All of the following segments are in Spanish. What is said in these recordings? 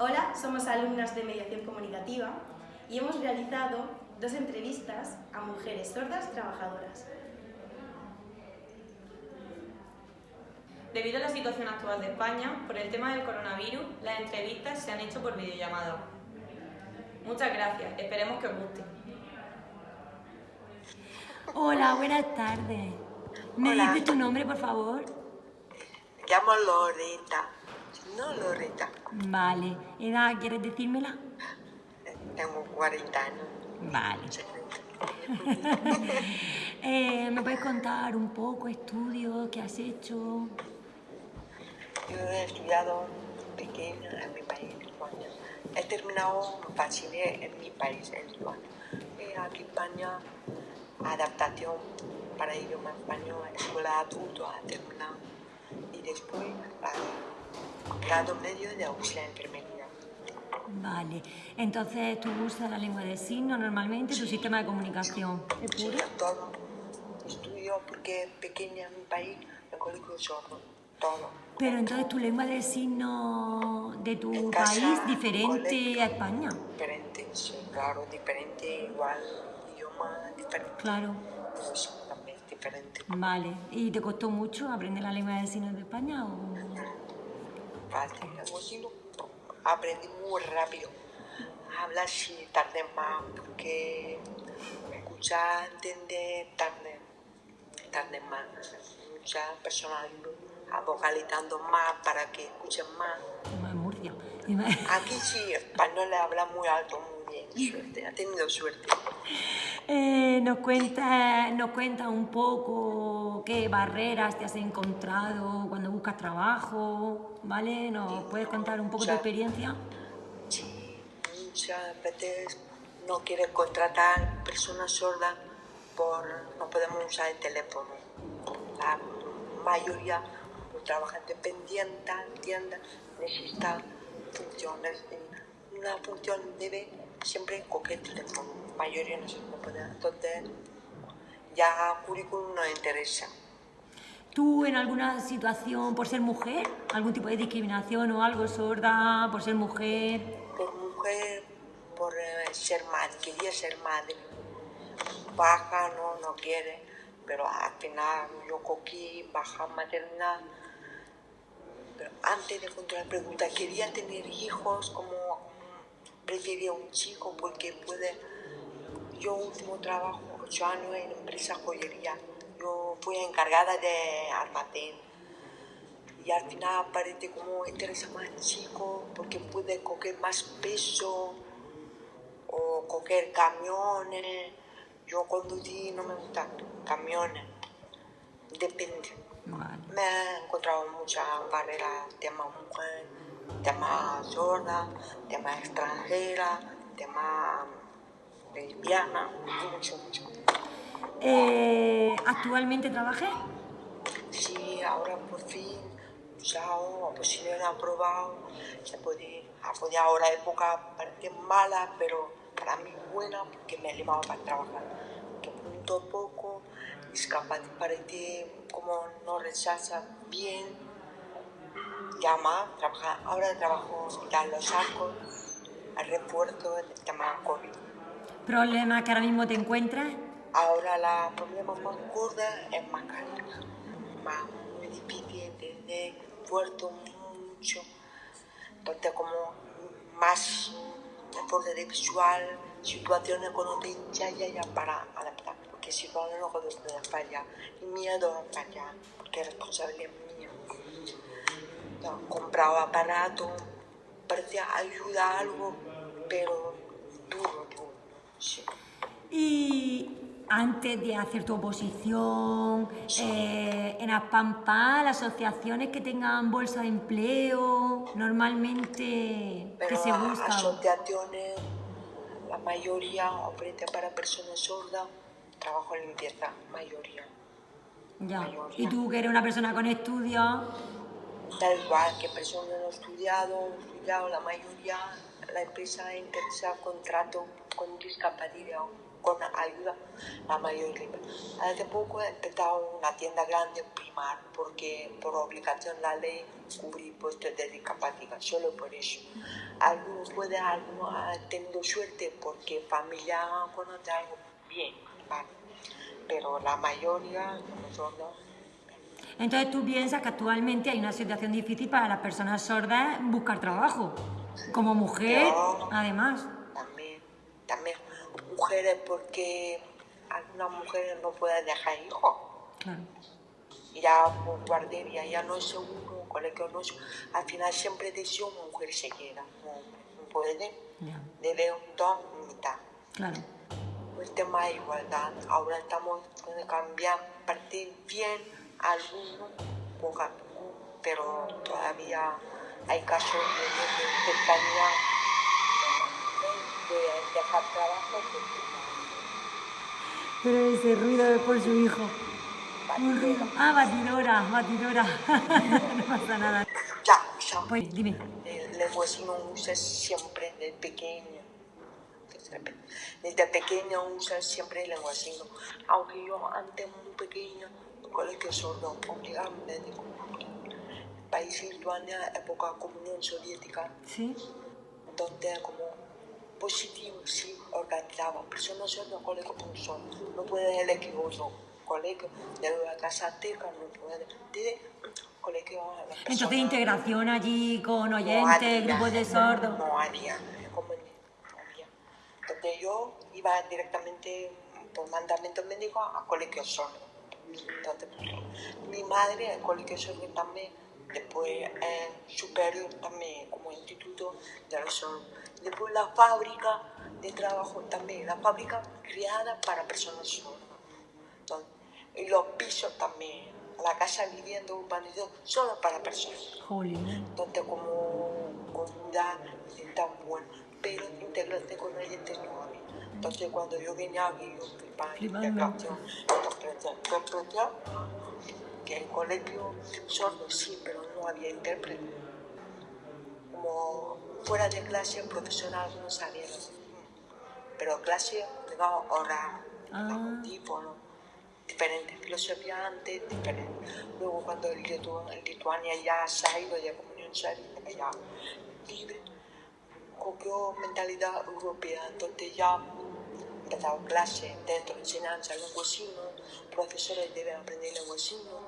Hola, somos alumnas de Mediación Comunicativa y hemos realizado dos entrevistas a mujeres sordas trabajadoras. Debido a la situación actual de España, por el tema del coronavirus, las entrevistas se han hecho por videollamada. Muchas gracias, esperemos que os guste. Hola, buenas tardes. ¿Me Hola. dices tu nombre, por favor? Me llamo Loreta. No Loreta. Vale. ¿Edad quieres decírmela? Tengo 40 años. Vale. Eh, ¿Me puedes contar un poco estudios que has hecho? Yo he estudiado pequeña en mi país, en España. He terminado bachiller en mi país, en España. Y aquí en España, adaptación para idioma español, escuela adulto, ha terminado. Y después, la- grado medio de auxiliar de enfermería. Vale. Entonces tú usas la lengua de signos normalmente, tu sistema de comunicación. ¿Es puro? todo. Estudio porque pequeña en mi país, el colegio sordo, todo. Pero entonces tu lengua de signos de tu casa, país diferente colegio. a España. Diferente, sí, claro, diferente, igual, idioma diferente. Claro. Sí, también es diferente. Vale. ¿Y te costó mucho aprender la lengua de signos de España o...? Fácil, aprendí muy rápido. Hablar sí tardé más, porque escuchar, entender, tardé, tardé más. Muchas personas vocalizando más para que escuchen más. Murcia. Aquí sí, español le habla muy alto, muy bien, suerte, ha tenido suerte. Eh, nos cuenta, nos cuenta un poco qué barreras te has encontrado cuando buscas trabajo, ¿vale? ¿Nos puedes contar un poco tu experiencia? Sí, muchas veces no quieren contratar personas sordas por no podemos usar el teléfono. La mayoría los trabajan dependientes, tiendas, necesitan funciones. Una función debe siempre coger el teléfono. Mayoría no se puede. Entonces, ya currículum no interesa. ¿Tú en alguna situación, por ser mujer, algún tipo de discriminación o algo sorda, por ser mujer? por mujer, por eh, ser madre, quería ser madre. Baja, no, no quiere, pero al final yo cogí baja maternidad. Pero antes de encontrar la pregunta, quería tener hijos, como prefería un chico porque puede. Yo último trabajo, ocho años en empresa joyería. Yo fui encargada de almacén y al final parece como interesa más chico porque puede coger más peso o coger camiones. Yo conducí, no me gustan camiones, depende. Vale. Me he encontrado muchas barreras, tema mujer, tema sorda, tema extranjera, tema lesbiana, mucho, mucho. Eh, ¿Actualmente trabajas? Sí, ahora por fin, usado, pues si no he aprobado, se puede, ha podido ahora época parece mala, pero para mí buena porque me llevado para trabajar. Que punto poco, discapacidad parece como no rechaza bien, llama, trabaja, ahora trabajo en Los Arcos, al refuerzo del tema COVID. ¿Problemas que ahora mismo te encuentras? Ahora la problema más gorda es más caro, más muy difícil entender, fuerte mucho, entonces como más de visual, situaciones cuando te ya, ya, para adaptar, porque si no, no puedo fallar, y miedo a fallar, porque es responsabilidad mía. He comprado aparato, parecía ayuda a algo, pero. Y antes de hacer tu oposición, eh, en Aspampa, las asociaciones que tengan bolsa de empleo, normalmente, ¿qué Pero se a- busca? asociaciones, la mayoría ofrece para personas sordas, trabajo en limpieza, mayoría. Ya. mayoría. Y tú, que eres una persona con estudios, Da igual que personas no estudiado, estudiado, la mayoría, la empresa interesa contrato con discapacidad con ayuda la mayoría. Hace poco he empezado una tienda grande Primar porque por obligación la ley cubrir puestos de discapacidad, solo por eso. Algunos pueden, algunos han tenido suerte porque familia conoce algo bien, vale. pero la mayoría nosotros Entonces tú piensas que actualmente hay una situación difícil para las personas sordas buscar trabajo. Como mujer, Yo- además. también, también mujeres porque algunas mujeres no pueden dejar hijos. Claro. ya por guardería ya no es seguro, colegio no es Al final siempre decía una mujer se queda, no, no puede. Debe un dos mitad. claro. El tema de igualdad, ahora estamos con cambiar, partir bien algunos, poco a poco, pero todavía hay casos de, de, de cercanía de dejar trabajo Pero ese ruido es por su hijo. Un ruido. Ah, batidora, batidora. no pasa nada. ya, ya. Pues dime. El lenguacino usa siempre desde pequeño. Desde, pequeño usa siempre el lenguacino. Aunque yo antes muy pequeño, en colegio sordo, obligado médico. País Lituania, época comunión soviética, ¿Sí? donde como positivo, sí, organizaba. Personas sordas, colegio con sordo. No puede elegir otro colegio. De la casa teca, no puede. De colegio Entonces integración allí con no oyentes, había, grupos de sordos. No había, como no había. Entonces yo iba directamente por mandamiento médico a colegio sordo. Entonces, mi madre, el colegio sordo también, después eh, superior también como instituto de sordos. Después la fábrica de trabajo también, la fábrica creada para personas sordas. Entonces, y los pisos también, la casa vivienda urbanización solo para personas donde como comunidad tan buena, pero integrarse con oyentes no había. Entonces cuando yo vine aquí, yo en Flipando. integración, interpretación, interpretación, que en colegio sordo sí, pero no había intérprete. Como fuera de clase, profesional no sabía, pero clase, digamos, oral, Ah. algún tipo, ¿no? diferente filosofía antes, diferente. Luego cuando el Litu- el Lituania ya se ha ido de comunión soviética, ya libre, cogió mentalidad europea, entonces ya empezado clase dentro de enseñanza, lenguacino, profesores deben aprender lenguacino, un mundo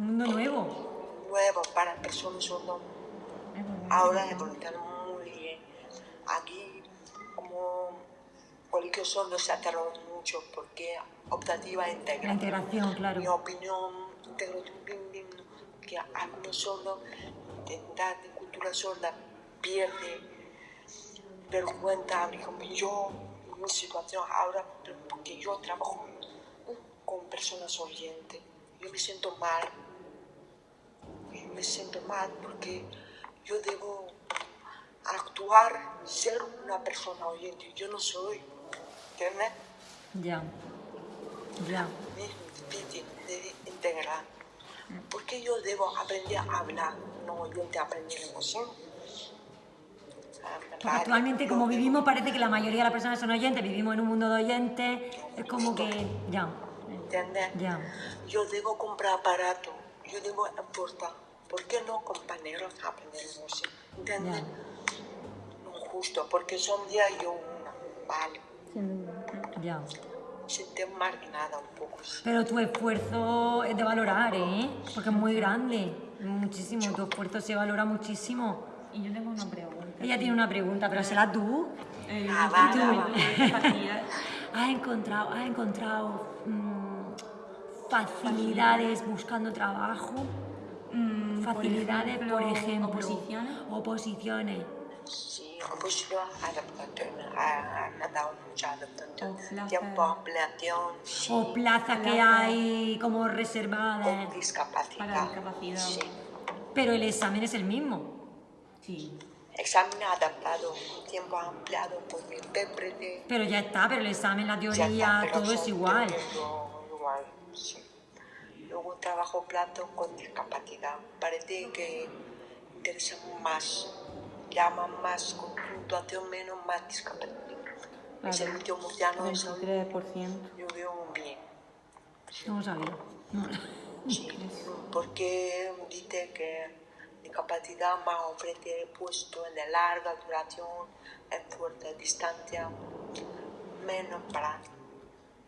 Un mundo nuevo. nuevo para personas sordas. Ahora evolucionamos muy bien. Aquí, como colegio sordo se tardado mucho porque optativa e La integral. integración, Mi claro. opinión, integración que algunos sordos, identidad de cultura sorda, pierde vergüenza. Ejemplo, yo, mi situación ahora, porque yo trabajo con personas oyentes, yo me siento mal. Me siento mal porque yo debo actuar, ser una persona oyente. Yo no soy, ¿entiendes? Ya. Ya. de integrar. Porque yo debo aprender a hablar, no oyente aprender emoción. Porque actualmente como vivimos parece que la mayoría de las personas son oyentes, vivimos en un mundo de oyentes, es como que... Ya, ¿Entiendes? ya. Yo debo comprar aparato, yo debo importar. ¿Por qué no compañeros aprender emoción? ¿Entiendes? No justo, porque son día y yo una. Vale. Ya. Siento marginada un poco. Pero tu esfuerzo es de valorar, ¿eh? Porque es muy grande, muchísimo. Tu esfuerzo se valora muchísimo. Y yo tengo una pregunta. Ella tiene una pregunta, pero será tú. Eh, Ah, va, discapacidad. ¿Has encontrado, has encontrado mm, facilidades buscando trabajo? Mm, Facilidades, por ejemplo. oposiciones. Oposiciones. Sí, pues yo adaptación, ha, ha dado mucha adaptación. O plazas que hay como reservadas. con discapacidad. Para discapacidad. Sí. Pero el examen es el mismo. Sí. Examen adaptado, tiempo ampliado por mi intérprete. Pero ya está, pero el examen, la Ya teoría, está, todo es igual. igual, sí. Trabajo plato con discapacidad. Parece que interesa más, llaman más con puntuación menos más discapacidad. El servicio murciano de salud 23%. yo veo bien. No sabía. No. Sí, porque dice que discapacidad más ofrece puesto de larga duración, en fuerte distancia, menos para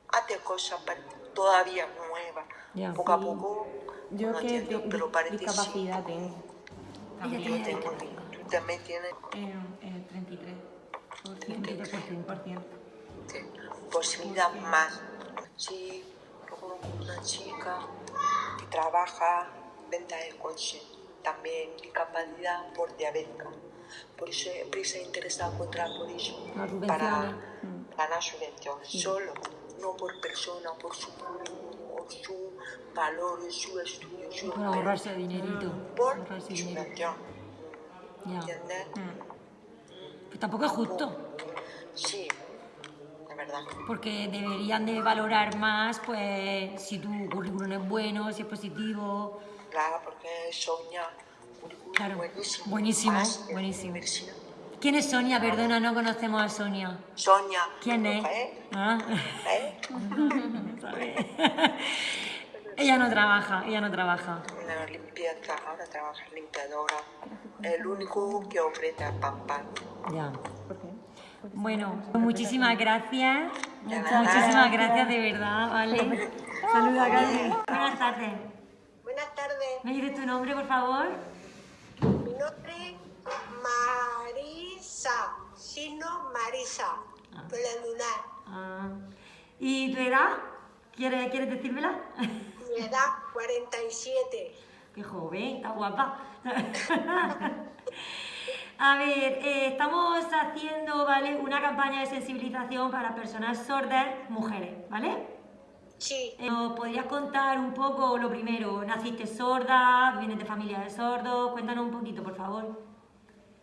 hacer cosas pa- todavía nuevas, Ya. poco a Sí. poco. Yo no que entiendo, di- pero parece sí. discapacidad tengo. También. tiene Tengo-. Tú también tienes Eh, eh, 33%. 33%. sí, posibilidad más. Sí, yo conozco una chica que trabaja venta de coche, también discapacidad por diabética. Por eso siempre se interesa encontrar por eso, para ganar subvenciones, solo, no por persona, por su currículum, por su valor, su estudio, su Para ahorrarse dinerito. por Ahorrarse dinero. Ya. ¿entiendes? Pues tampoco es justo. Sí, de verdad. Porque deberían de valorar más, pues, si tu currículum es bueno, si es positivo. Claro, porque currículum Claro, buenísimo. buenísimo, buenísimo. ¿Quién es Sonia? Perdona, no conocemos a Sonia. Sonia. ¿Quién es? ¿Eh? Ah. ¿Eh? ella no trabaja, ella no trabaja. Una limpieza, ahora trabaja limpiadora. El único que ofrece a Pampa. Ya. Bueno, muchísimas gracias. Muchísimas gracias de verdad, ¿vale? Saluda, Carmen. Buenas tardes. Buenas tardes, ¿Me dices tu nombre, por favor? mi nombre Marisa, signo Marisa, por la lunar. Ah. ¿Y tu edad? ¿Quieres, ¿quieres decírmela? Mi edad 47. Qué joven, está guapa. A ver, eh, estamos haciendo, ¿vale? Una campaña de sensibilización para personas sordas, mujeres, ¿vale? Sí, Eh, ¿Nos podrías contar un poco lo primero? ¿Naciste sorda? ¿Vienes de familia de sordos? Cuéntanos un poquito, por favor.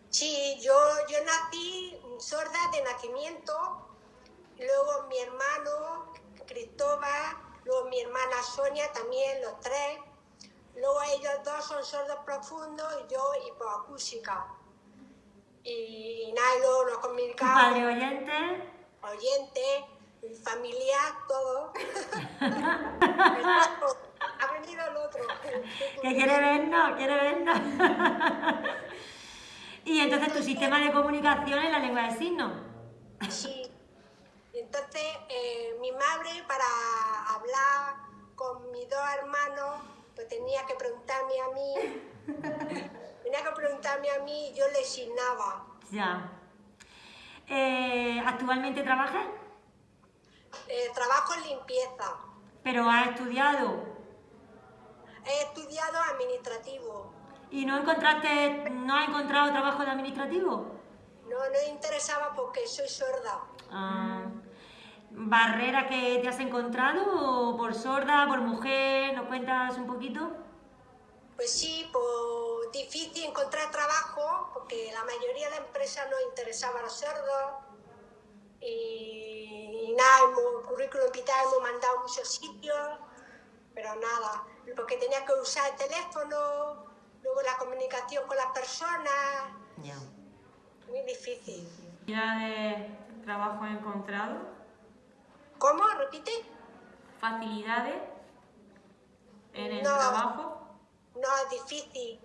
Sí, yo, yo nací sorda de nacimiento, luego mi hermano Cristóbal, luego mi hermana Sonia también, los tres. Luego ellos dos son sordos profundos y yo hipoacústica. Y, y nada, luego nos ¿Tu comunicamos. padre oyente? oyente, familiar, todo. ha venido el otro. ¿Que quiere vernos? ¿Quiere vernos? y entonces tu sistema de comunicación es la lengua de signos. Sí. Entonces, eh, mi madre, para hablar con mis dos hermanos, pues tenía que preguntarme a mí. Tenía que preguntarme a mí y yo le signaba. Ya. Eh, ¿Actualmente trabajas? Eh, trabajo en limpieza. ¿Pero has estudiado? He estudiado administrativo. ¿Y no encontraste, no has encontrado trabajo de administrativo? No, no interesaba porque soy sorda. Ah, ¿Barrera que te has encontrado? ¿Por sorda, por mujer? ¿Nos cuentas un poquito? Pues sí, pues difícil encontrar trabajo porque la mayoría de empresas no interesaba a los sordos. Y, y nada, hemos, currículum vital hemos mandado a muchos sitios, pero nada, porque tenía que usar el teléfono, luego la comunicación con las personas, Ya. muy difícil. ¿Facilidades de trabajo encontrado? ¿Cómo? ¿Repite? ¿Facilidades en el No. trabajo? No, difícil,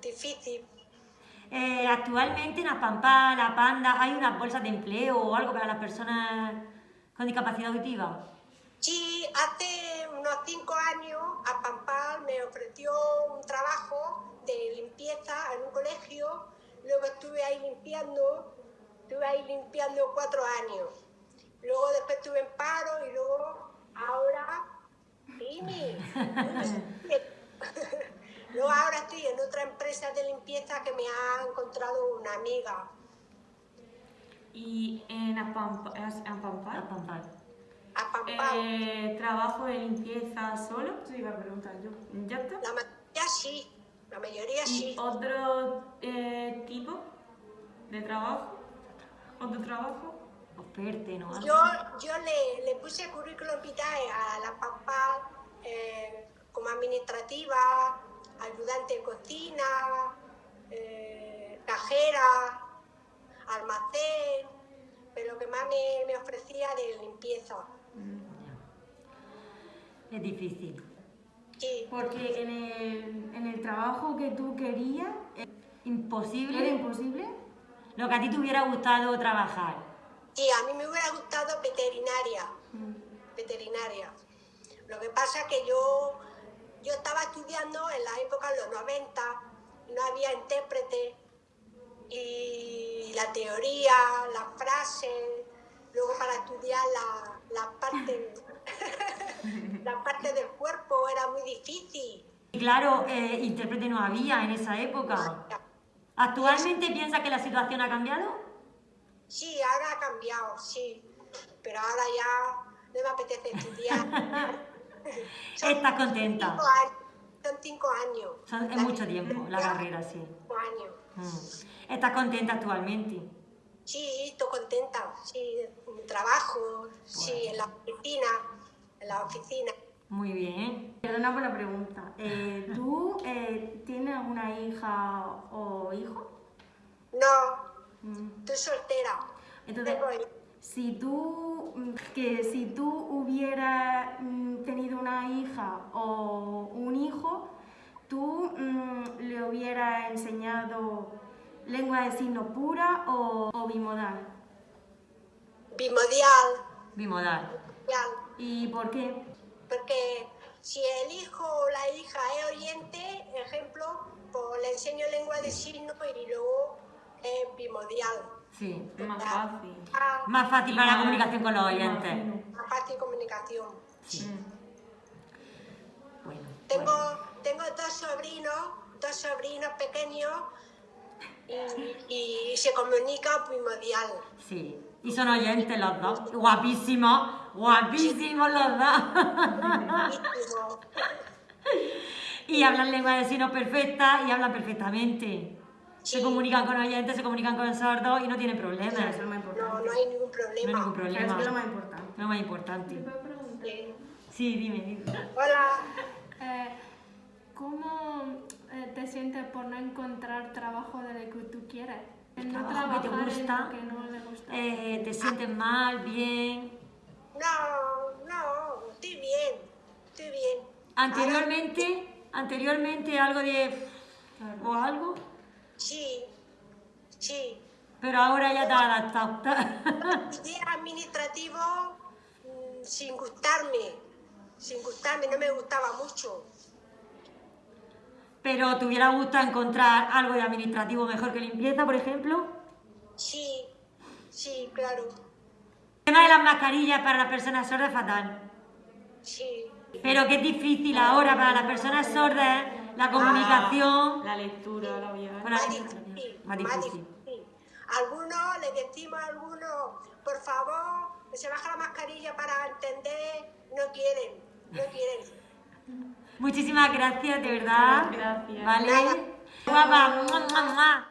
difícil. Eh, actualmente en Aspampa, La Panda, ¿hay unas bolsas de empleo o algo para las personas con discapacidad auditiva? Sí, hace unos cinco años a Pampal me ofreció un trabajo de limpieza en un colegio, luego estuve ahí limpiando, estuve ahí limpiando cuatro años. Luego después estuve en paro y luego ahora, Amy, luego ahora estoy en otra empresa de limpieza que me ha encontrado una amiga. ¿Y en Apampa- en Apampar? Aspampa. A Pampal. Eh, ¿Trabajo de limpieza solo? Eso iba a preguntar yo. ¿Ya está? La mayoría sí, la mayoría ¿Y sí. otro eh, tipo de trabajo? ¿Otro trabajo? Oferte, ¿no? Yo, yo le, le puse currículum vitae a la papá eh, como administrativa, ayudante de cocina, eh, cajera, almacén, pero lo que más me, me ofrecía de limpieza. Es difícil. Sí, Porque en el, en el trabajo que tú querías, ¿era Imposible. imposible? Lo que a ti te hubiera gustado trabajar. sí, a mí me hubiera gustado veterinaria. Veterinaria. Lo que pasa es que yo, yo estaba estudiando en la época de los 90, no había intérprete, y la teoría, las frases, luego para estudiar la, la parte, parte del cuerpo era muy difícil. Claro, eh, intérprete no había en esa época. ¿Actualmente piensas que la situación ha cambiado? Sí, ahora ha cambiado, sí, pero ahora ya no me apetece estudiar. Estás contenta. cinco años, son cinco años. Son- es mucho tiempo la carrera, sí. Cinco años. Mm. ¿Estás contenta actualmente? Sí, estoy contenta, sí, trabajo, sí, en la oficina, en la oficina. Muy bien. Perdona por la pregunta. Eh, ¿Tú eh, tienes una hija o hijo? No, Mm. estoy soltera. Entonces, si tú, mm, que si tú hubieras mm, tenido una hija o un hijo, tú mm, le hubieras enseñado lengua de signo pura o, o bimodal. bimodial, Bimodal. bimodial, ¿Y por qué? Porque si el hijo o la hija es oyente, ejemplo, pues le enseño lengua de signos y luego es bimodial. Sí. Más fácil. Ah, Más fácil para la comunicación con los oyentes. más fácil comunicación. Bueno. Tengo, bueno. tengo dos sobrinos, dos sobrinos pequeños y, y se comunica primordial. Sí. Y son oyentes los dos. Guapísimos. Guapísimos los dos. Y hablan lengua de signos perfecta y hablan perfectamente. Se Sí. comunican con oyentes, se comunican con sordos y no tienen problemas. eso es lo más No, importante. no hay ningún No hay problema. ningún Claro, eso problema. es lo más importante. Lo más importante. Sí. Sí, dime, dime. Hola, Eh, ¿Cómo eh, te sientes por no encontrar trabajo de lo que tú quieres? El no Trabajo que te gusta, lo que no le gusta. Eh, ¿Te sientes mal, bien? no, no, estoy bien, estoy bien. Anteriormente, anteriormente algo de... o algo, sí, sí. pero ahora ya te has adaptado. Idea administrativo mm, sin gustarme, sin gustarme, no me gustaba mucho. Pero te hubiera gustado encontrar algo de administrativo mejor que limpieza, por ejemplo. Sí, sí, claro, El tema de las mascarillas para las personas sordas es fatal. sí. Pero que es difícil ahora para las personas sordas la comunicación. La lectura, la vida. Más difícil, Más más difícil. difícil. Algunos le decimos a algunos, por favor, que se baja la mascarilla para entender, no quieren, no quieren. Muchísimas gracias, de verdad. Gracias. Vale. Guapa.